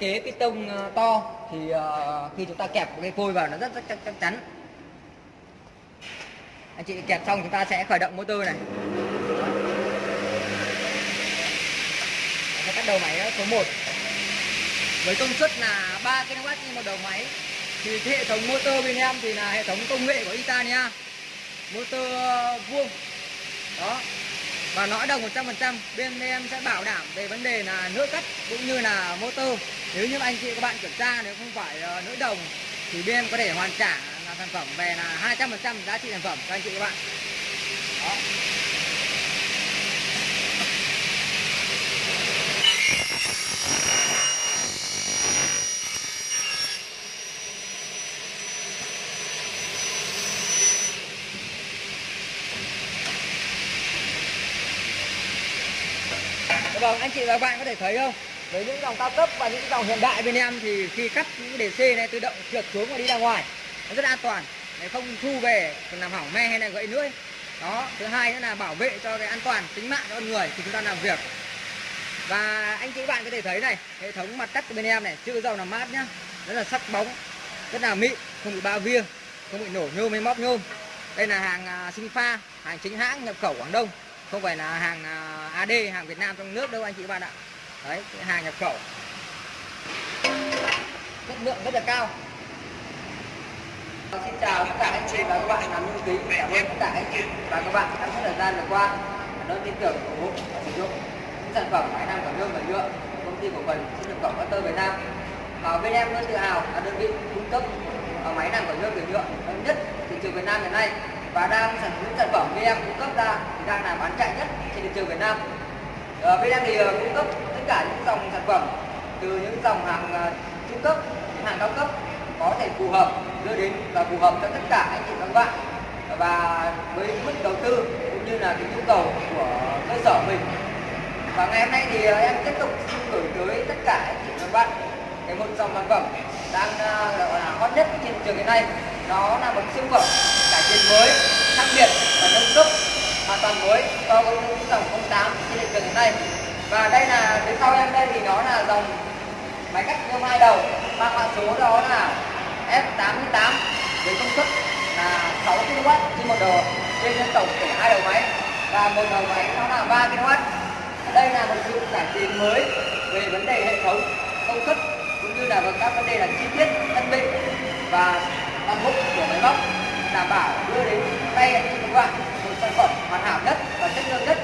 thiết kế piston tông ờ, to thì ờ, khi chúng ta kẹp cái phôi vào nó rất rất chắc, chắc chắn. Anh chị kẹp xong chúng ta sẽ khởi động motor này. Sẽ bắt đầu máy ờ, số 1 với công suất là 3 kW trên một đầu máy. Thì cái hệ thống motor bên em thì là hệ thống công nghệ của Italia. Motor vuông. Đó và lõi đồng 100% bên em sẽ bảo đảm về vấn đề là nước cắt cũng như là motor. Nếu như anh chị các bạn kiểm tra, nếu không phải ờ, lỗi đồng, thì bên em có thể hoàn trả là sản phẩm về là 200% giá trị sản phẩm cho anh chị các bạn. Đó. Vâng, anh chị và các bạn có thể thấy không? Với những dòng cao cấp và những dòng hiện đại bên em thì khi cắt những đề C này tự động trượt xuống và đi ra ngoài nó rất an toàn để không thu về còn làm hỏng me hay là gãy lưỡi. Đó, thứ hai nữa là bảo vệ cho cái an toàn tính mạng con người khi chúng ta làm việc. Và anh chị bạn có thể thấy này, hệ thống mặt cắt của bên em này, chữ dầu làm mát nhá. Rất là sắc bóng, rất là mịn, không bị bao viêng, không bị nổ nhôm hay móc nhôm. Đây là hàng à, sinh pha, hàng chính hãng nhập khẩu Quảng Đông không phải là hàng à, AD hàng Việt Nam trong nước đâu anh chị các bạn ạ. Đấy hàng nhập khẩu. Chất lượng rất là cao. Xin chào tất cả anh chị và các bạn làm lưu kính, cảm ơn tất cả anh chị. Và các bạn trong thời gian vừa qua. Đã tin tưởng ủng hộ và sử dụng những sản phẩm máy nam cảm lương và nhựa của công ty cổ phần xuất nhập khẩu Master Việt Nam. Và bên em luôn tự hào là đơn vị cung cấp à, máy làm cảm lương và nhựa lớn nhất thị trường Việt Nam hiện nay và đang sản xuất sản phẩm bên em cung cấp ra thì đang là bán chạy nhất trên thị trường Việt Nam. Ở bên em thì uh, cung cấp tất cả những dòng sản phẩm từ những dòng hàng ờ, trung cấp, hàng cao cấp có thể phù hợp đưa đến và phù hợp cho tất cả anh chị các bạn. Và với mức đầu tư cũng như là cái nhu cầu của cơ sở mình. Và ngày hôm nay thì ờ, em tiếp tục xin gửi tới tất cả anh chị các bạn cái một dòng sản phẩm đang ờ, gọi là hot nhất trên thị trường hiện nay. Đó là một siêu phẩm cải mới, khác biệt và nâng cấp hoàn toàn mới. So với những dòng 08 trên thị trường hiện nay và đây là, phía sau em đây thì nó là dòng máy cắt nhôm hai đầu. Mang mã số đó là F88 với công suất là 6 kW trên một đầu, trên tổng của hai đầu máy. Và một đầu máy nó là 3 kW đây là một sự cải tiến mới về vấn đề hệ thống, công suất, cũng như là các vấn đề là chi tiết thân bị và toàn bộ của máy móc đảm bảo đưa đến tay anh chị các bạn một sản phẩm hoàn hảo nhất và chất lượng nhất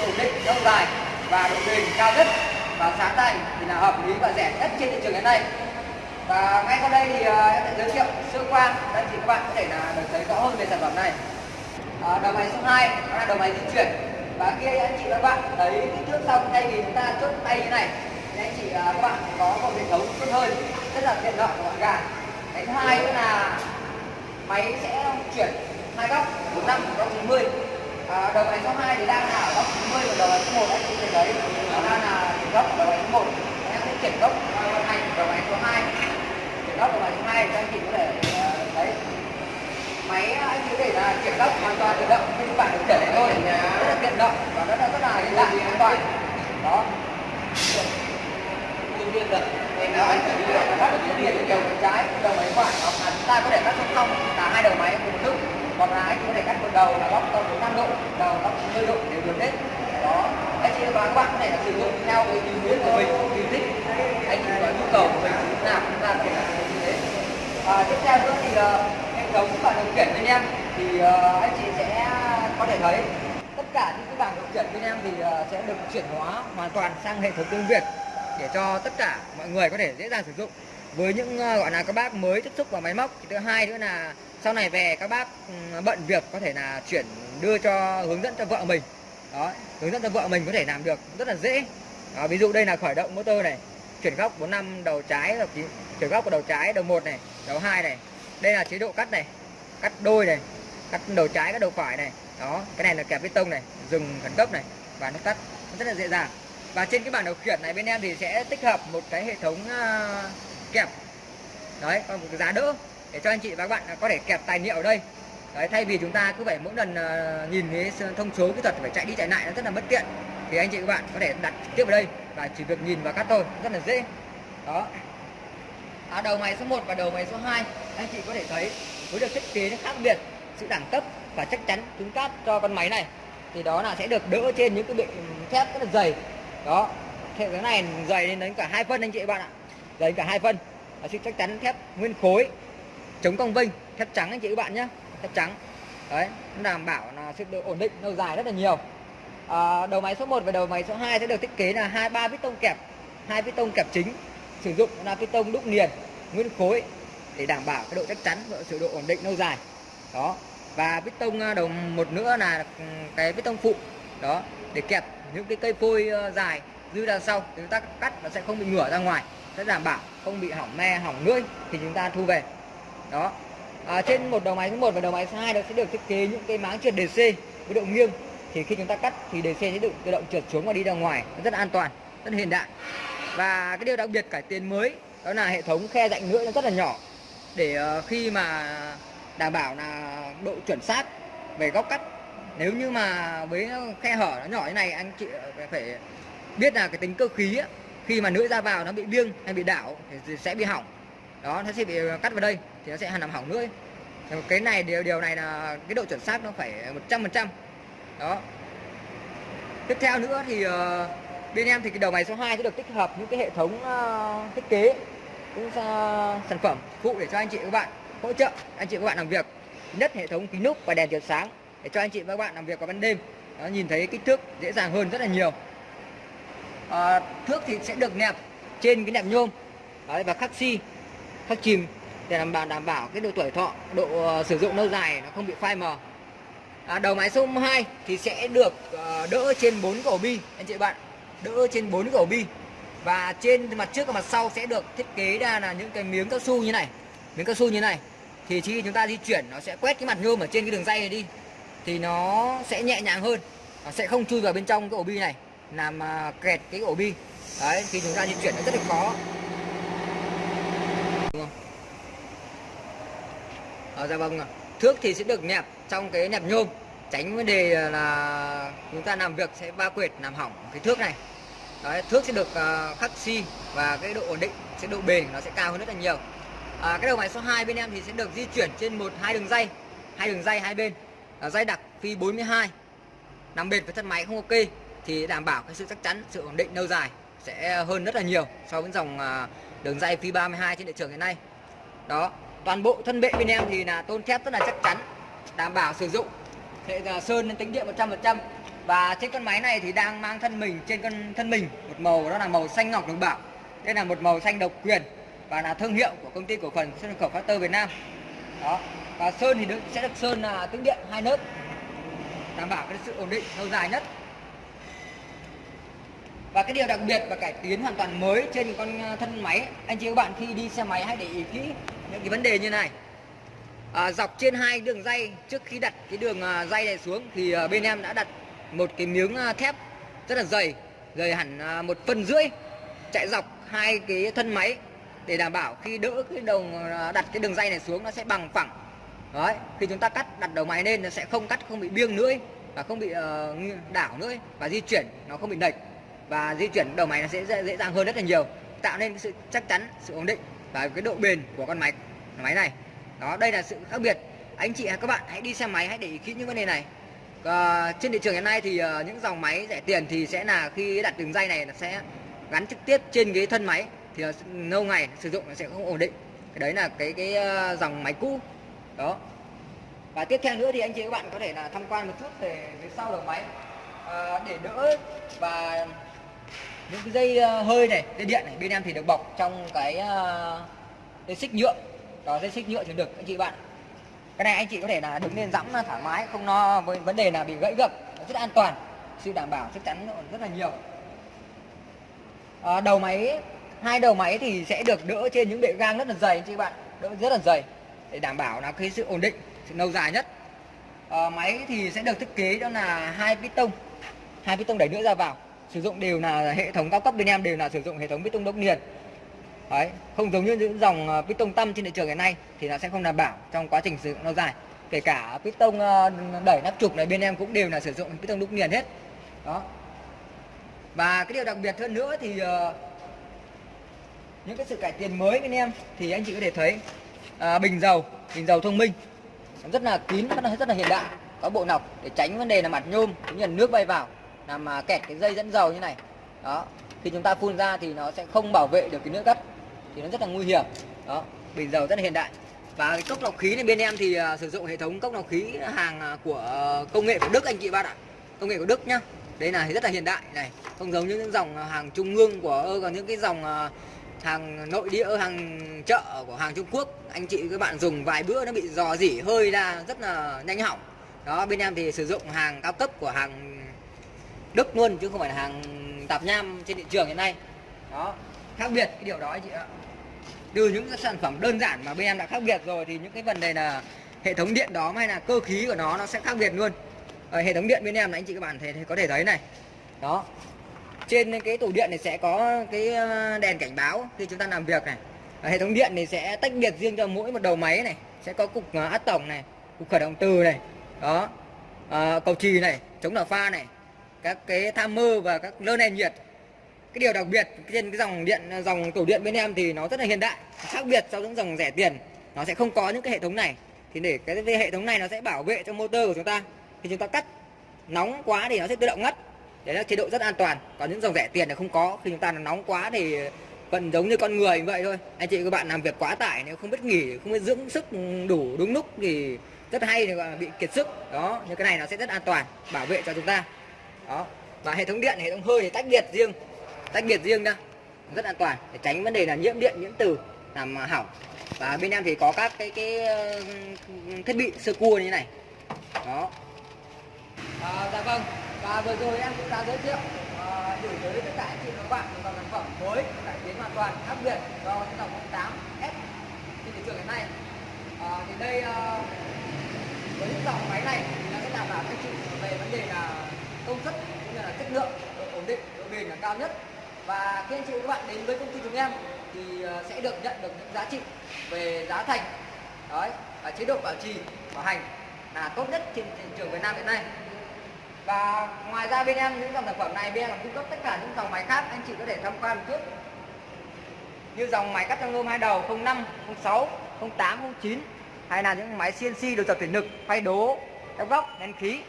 ổn định lâu dài và độ bền cao nhất và giá thành thì là hợp lý và rẻ nhất trên thị trường hiện nay. Và ngay sau đây thì à, em sẽ giới thiệu sơ qua để anh chị các bạn có thể là được thấy rõ hơn về sản phẩm này. À, đầu máy số 2 đó là đầu máy di chuyển. Và khi anh chị các bạn thấy kích thước xong thay vì chúng ta chốt tay như này thì anh chị à, các bạn có một hệ thống tốt hơn rất là tiện lợi và gọn gàng cái thứ hai nữa là máy sẽ chuyển hai góc 45 góc 90 à, đầu máy số 2 thì đang là ở góc 90 và đầu máy số 1 anh chị thấy đấy nó đang là góc đầu máy số 1 em sẽ chuyển góc vận hành đầu máy số 2 chuyển góc đầu máy số 2 cho anh chị có thể uh, đấy. Máy à, anh chị có thể là chuyển góc hoàn toàn tự động như các bạn được khiển thôi. Rất là tiện động và rất là rất là hiện đại an toàn. Đó. Nhân đương nhiên là đó anh phải đi các được chuyển điện đầu trái đầu máy phải hoặc là chúng ta có thể cắt song song hai đầu máy cùng một lúc. Hoặc là anh có thể cắt một đầu là góc tầm 45 độ đầu góc 90 độ đều được hết. Đó. Anh chị và các bạn có thể là sử dụng theo cái ý muốn của mình tùy thích. Anh chị có nhu cầu của mình như nào chúng ta có thể là sử dụng như thế. Và tiếp theo nữa thì uh, hệ thống và điều khiển bên em. Thì uh, anh chị sẽ có thể thấy tất cả những cái bảng điều khiển bên em thì uh, sẽ được chuyển hóa hoàn toàn sang hệ thống tiếng Việt để cho tất cả mọi người có thể dễ dàng sử dụng. Với những uh, gọi là các bác mới tiếp xúc vào máy móc thì thứ hai nữa là sau này về các bác ừ, bận việc có thể là chuyển đưa cho hướng dẫn cho vợ mình. Đó hướng dẫn cho vợ mình có thể làm được rất là dễ. Đó, ví dụ đây là khởi động motor này chuyển góc 45 đầu trái là chuyển góc của đầu trái đầu một này đầu hai này. Đây là chế độ cắt này cắt đôi này cắt đầu trái cắt đầu phải này. Đó cái này là kẹp bê tông này dừng khẩn cấp này và nó tắt nó rất là dễ dàng. Và trên cái bảng điều khiển này bên em thì sẽ tích hợp một cái hệ thống uh, kẹp. Đấy còn một cái giá đỡ để cho anh chị và các bạn có thể kẹp tài liệu ở đây. Đấy thay vì chúng ta cứ phải mỗi lần uh, nhìn cái thông số kỹ thuật phải chạy đi chạy lại nó rất là bất tiện thì anh chị các bạn có thể đặt trực tiếp ở đây và chỉ việc nhìn và cắt thôi rất là dễ. Đó. À, đầu máy số 1 và đầu máy số 2 anh chị có thể thấy với được thiết kế nó khác biệt sự đẳng cấp và chắc chắn cứng cáp cho con máy này thì đó là sẽ được đỡ trên những cái bệ thép rất là dày. Đó thế cái này dày lên đến cả hai phân anh chị bạn ạ. Dày cả hai phân là sự chắc chắn thép nguyên khối chống cong vinh thép trắng anh chị các bạn nhé. Thép trắng. Đấy đảm bảo là sự được ổn định lâu dài rất là nhiều. À, đầu máy số 1 và đầu máy số 2 sẽ được thiết kế là hai ba piston kẹp hai piston kẹp chính sử dụng là piston đúc liền nguyên khối để đảm bảo cái độ chắc chắn và sự độ ổn định lâu dài. Đó và piston à, đầu một nữa là ừ, cái piston phụ. Đó để kẹp những cái cây phôi ờ, dài dư ra sau thì chúng ta cắt nó sẽ không bị ngửa ra ngoài sẽ đảm bảo không bị hỏng me hỏng lưỡi thì chúng ta thu về đó. À, trên một đầu máy số 1 và đầu máy số 2 nó sẽ được thiết kế những cái máng trượt DC với độ nghiêng. Thì khi chúng ta cắt thì DC sẽ được tự động trượt xuống và đi ra ngoài. Rất an toàn rất hiện đại. Và cái điều đặc biệt cải tiến mới đó là hệ thống khe rãnh lưỡi nó rất là nhỏ. Để ờ, khi mà đảm bảo là độ chuẩn xác về góc cắt nếu như mà với khe hở nó nhỏ như này anh chị ờ, phải biết là cái tính cơ khí ấy, khi mà lưỡi ra vào nó bị biêng hay bị đảo thì sẽ bị hỏng. Đó nó sẽ bị ờ, cắt vào đây thì nó sẽ làm hỏng lưỡi cái này điều điều này là cái độ chuẩn xác nó phải 100% đó. Tiếp theo nữa thì uh, bên em thì cái đầu máy số 2 sẽ được tích hợp những cái hệ thống uh, thiết kế cũng uh, sản phẩm phụ để cho anh chị các bạn hỗ trợ anh chị các bạn làm việc. Nhất hệ thống kính núp và đèn chiếu sáng để cho anh chị và các bạn làm việc vào ban đêm. Nó nhìn thấy kích thước dễ dàng hơn rất là nhiều. À, thước thì sẽ được nẹp trên cái nẹp nhôm Đấy, và khắc xi khắc chìm để đảm bảo đảm bảo cái độ tuổi thọ độ ờ, sử dụng lâu dài nó không bị phai mờ. À, đầu máy số 2 thì sẽ được ờ, đỡ trên 4 cổ bi anh chị bạn. Đỡ trên 4 cổ bi. Và trên mặt trước và mặt sau sẽ được thiết kế ra là những cái miếng cao su như này. Miếng cao su như này. Thì khi chúng ta di chuyển nó sẽ quét cái mặt nhôm ở trên cái đường dây này đi. Thì nó sẽ nhẹ nhàng hơn. Nó sẽ không chui vào bên trong cái ổ bi này. Làm ờ, kẹt cái ổ bi. Đấy khi chúng ta di chuyển nó rất là khó đúng không à, dạ vâng thước thì sẽ được nẹp trong cái nẹp nhôm. Tránh vấn đề là chúng ta làm việc sẽ va quệt làm hỏng cái thước này. Đấy, thước sẽ được uh, khắc xi và cái độ ổn định sẽ độ bền nó sẽ cao hơn rất là nhiều. À, cái đầu máy số 2 bên em thì sẽ được di chuyển trên một hai đường dây. Hai đường dây hai bên. Là dây đặc phi 42 nằm bền với thân máy không ok thì đảm bảo cái sự chắc chắn sự ổn định lâu dài sẽ hơn rất là nhiều so với dòng ờ, đường dây phi 32 trên thị trường hiện nay. Đó toàn bộ thân bệ bên em thì là tôn thép rất là chắc chắn đảm bảo sử dụng. Hệ sơn lên tính điện 100% và trên con máy này thì đang mang thân mình trên con thân mình một màu đó là màu xanh ngọc đồng bảo đây là một màu xanh độc quyền và là thương hiệu của công ty cổ phần sơn khẩu Factor Việt Nam. Đó và sơn thì được, sẽ được sơn là tĩnh điện hai lớp đảm bảo cái sự ổn định lâu dài nhất. Và cái điều đặc biệt và cải tiến hoàn toàn mới trên con à, thân máy anh chị các bạn khi đi xe máy hãy để ý kỹ những cái vấn đề như này. À, dọc trên hai đường dây trước khi đặt cái đường à, dây này xuống thì à, bên em đã đặt một cái miếng à, thép rất là dày dày hẳn à, một phân rưỡi. Chạy dọc hai cái thân máy để đảm bảo khi đỡ cái đồng à, đặt cái đường dây này xuống nó sẽ bằng phẳng. Đấy khi chúng ta cắt đặt đầu máy lên nó sẽ không cắt không bị biêng nữa và không bị uh, đảo nữa và di chuyển nó không bị lệch và di chuyển đầu máy nó sẽ dễ, dễ dàng hơn rất là nhiều. Tạo nên cái sự chắc chắn sự ổn định và cái độ bền của con máy máy này. Đó đây là sự khác biệt. Anh chị các bạn hãy đi xe máy hãy để ý kỹ những vấn đề này. À, trên thị trường hiện nay thì uh, những dòng máy rẻ tiền thì sẽ là khi đặt đường dây này nó sẽ gắn trực tiếp trên cái thân máy thì ờ, lâu ngày sử dụng nó sẽ không ổn định. Cái đấy là cái cái uh, dòng máy cũ. Đó. Và tiếp theo nữa thì anh chị các bạn có thể là tham quan một chút về phía sau đầu máy. À, để đỡ và những cái dây ờ, hơi này dây điện này bên em thì được bọc trong cái uh, dây xích nhựa. Đó dây xích nhựa thì được anh chị bạn. Cái này anh chị có thể là đứng lên dẫm thoải mái không lo với vấn đề là bị gãy gập rất an toàn. Sự đảm bảo chắc chắn rất là nhiều. À, đầu máy hai đầu máy thì sẽ được đỡ trên những bệ gang rất là dày anh chị bạn. Đỡ rất là dày để đảm bảo là cái sự ổn định sự lâu dài nhất. À, máy thì sẽ được thiết kế đó là hai piston hai piston đẩy nữa ra vào sử dụng đều là hệ thống cao cấp bên em đều là sử dụng hệ thống piston đốc liền đấy không giống như những dòng ờ, piston tâm trên thị trường hiện nay thì nó sẽ không đảm bảo trong quá trình sử dụng lâu dài. Kể cả piston ờ, đẩy nắp trục này bên em cũng đều là sử dụng piston đúc liền hết. Đó. Và cái điều đặc biệt hơn nữa thì ờ, những cái sự cải tiến mới bên em thì anh chị có thể thấy à, bình dầu bình dầu thông minh. Rất là kín rất là rất là hiện đại. Có bộ nọc để tránh vấn đề là mặt nhôm cũng như là nước bay vào làm mà kẹt cái dây dẫn dầu như này. Đó khi chúng ta phun ra thì nó sẽ không bảo vệ được cái nước cắt thì nó rất là nguy hiểm. Đó bình dầu rất là hiện đại. Và cái cốc lọc khí này bên em thì uh, sử dụng hệ thống cốc lọc khí hàng à, của uh, công nghệ của Đức anh chị bạn ạ. Công nghệ của Đức nhá. Đây là rất là hiện đại này. Không giống như những dòng hàng trung ương của còn những cái dòng uh, hàng nội địa hàng chợ của hàng Trung Quốc. Anh chị các bạn dùng vài bữa nó bị dò dỉ hơi ra rất là nhanh hỏng. Đó bên em thì sử dụng hàng cao cấp của hàng Đức luôn chứ không phải là hàng tạp nham trên thị trường hiện nay. Đó khác biệt cái điều đó anh chị ạ. Từ những cái sản phẩm đơn giản mà bên em đã khác biệt rồi thì những cái vấn đề là hệ thống điện đó hay là cơ khí của nó nó sẽ khác biệt luôn. Ở hệ thống điện bên em là anh chị các bạn thấy có thể thấy này. Đó trên cái tủ điện này sẽ có cái ờ, đèn cảnh báo khi chúng ta làm việc này. Ở hệ thống điện này sẽ tách biệt riêng cho mỗi một đầu máy này sẽ có cục át tổng này cục khởi động từ này. Đó à, cầu trì này chống đảo pha này các cái tham mơ và các lơ nền nhiệt. Cái điều đặc biệt trên cái dòng điện, dòng tủ điện bên em thì nó rất là hiện đại, khác biệt so với những dòng rẻ tiền. Nó sẽ không có những cái hệ thống này. Thì để cái hệ thống này nó sẽ bảo vệ cho motor của chúng ta khi chúng ta cắt. Nóng quá thì nó sẽ tự động ngắt. Đấy là chế độ rất an toàn. Còn những dòng rẻ tiền là không có. Khi chúng ta nóng quá thì vẫn giống như con người vậy thôi. Anh chị các bạn làm việc quá tải, nếu không biết nghỉ, không biết dưỡng sức đủ đúng lúc thì rất hay thì bị kiệt sức. Đó nhưng cái này nó sẽ rất an toàn, bảo vệ cho chúng ta đó. Và hệ thống điện hệ thống hơi thì tách biệt riêng. Tách biệt riêng ra rất an toàn để tránh vấn đề là nhiễm điện nhiễm từ làm hỏng. Và bên em thì có các cái cái thiết bị sơ cua như thế này. Đó. À, dạ vâng. Và vừa rồi em cũng đã giới thiệu à, gửi tới tất cả anh chị và các bạn một dòng sản phẩm mới cải tiến hoàn toàn khác biệt do cái dòng 8 S trên thị trường hiện nay. À, thì đây à, với những dòng máy này thì nó sẽ đảm bảo anh chị về vấn đề là công suất cũng như là chất lượng độ ổn định, độ bền là cao nhất. Và khi anh chị và các bạn đến với công ty chúng em thì ờ, sẽ được nhận được những giá trị về giá thành, đấy, và chế độ bảo trì, bảo hành là tốt nhất trên thị trường Việt Nam hiện nay. Và ngoài ra bên em những dòng sản phẩm này, bên em còn cung cấp tất cả những dòng máy khác, anh chị có thể tham quan một chút. Như dòng máy cắt trong nhôm hai đầu 05 06 08 09 hay là những máy CNC được tập thủy lực, phay đố, ép góc, nén khí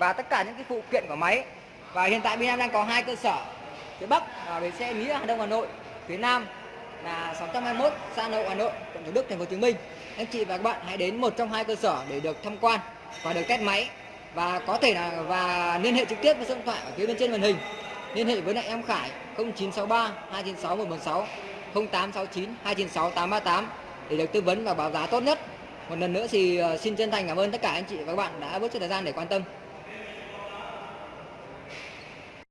và tất cả những cái phụ kiện của máy. Và hiện tại bên em đang có hai cơ sở, phía bắc là bến xe nghĩa hà đông hà nội, phía nam là 621 xã nội hà nội, quận thủ đức, thành phố hồ chí minh. Anh chị và các bạn hãy đến một trong hai cơ sở để được tham quan và được test máy. Và có thể là, và liên hệ trực tiếp với số điện thoại ở phía bên trên màn hình. Liên hệ với lại em Khải 0963 296 146 0869 296 838 để được tư vấn và báo giá tốt nhất. Một lần nữa thì ờ, xin chân thành cảm ơn tất cả anh chị và các bạn đã bớt chút thời gian để quan tâm.